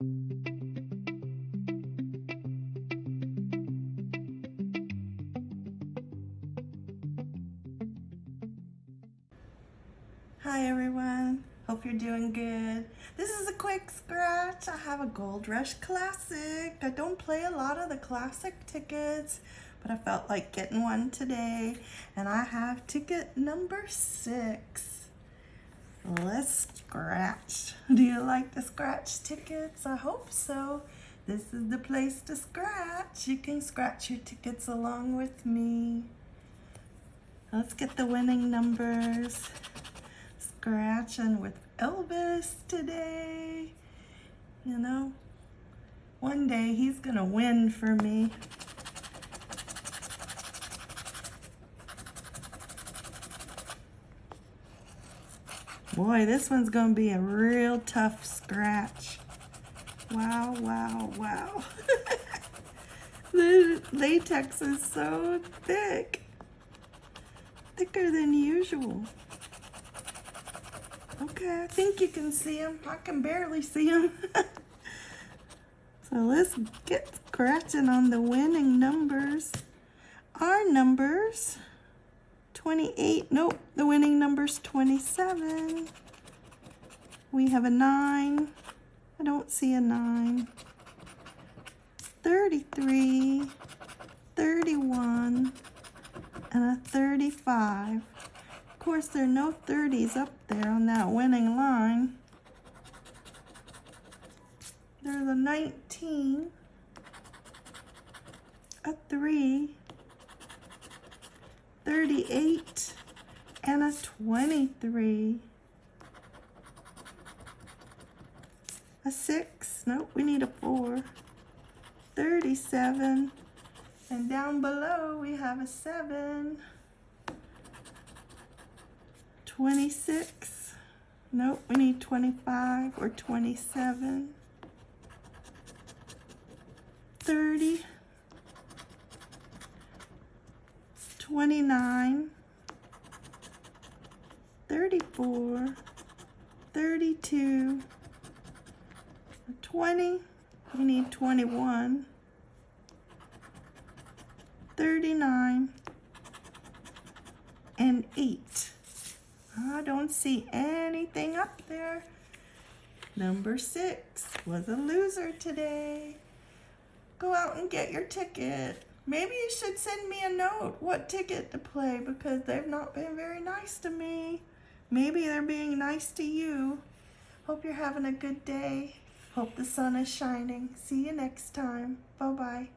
Hi everyone, hope you're doing good. This is a quick scratch. I have a Gold Rush Classic. I don't play a lot of the classic tickets, but I felt like getting one today. And I have ticket number six. Let's scratch. Do you like the scratch tickets? I hope so. This is the place to scratch. You can scratch your tickets along with me. Let's get the winning numbers scratching with Elvis today. You know, one day he's gonna win for me. Boy, this one's gonna be a real tough scratch. Wow, wow, wow. the latex is so thick. Thicker than usual. Okay, I think you can see them. I can barely see them. so let's get scratching on the winning numbers. Our numbers, 28, nope, the winning number's 27. We have a 9. I don't see a 9. 33, 31, and a 35 Of course, there are no 30s up there on that winning line. There's a 19, a 3, 38, and a 23. A 6, nope, we need a 4. 37, and down below we have a 7. 26. Nope, we need 25 or 27. 30. 29. 34. 32. 20. We need 21. 39. And 8. I don't see anything up there. Number six was a loser today. Go out and get your ticket. Maybe you should send me a note what ticket to play because they've not been very nice to me. Maybe they're being nice to you. Hope you're having a good day. Hope the sun is shining. See you next time. Bye-bye.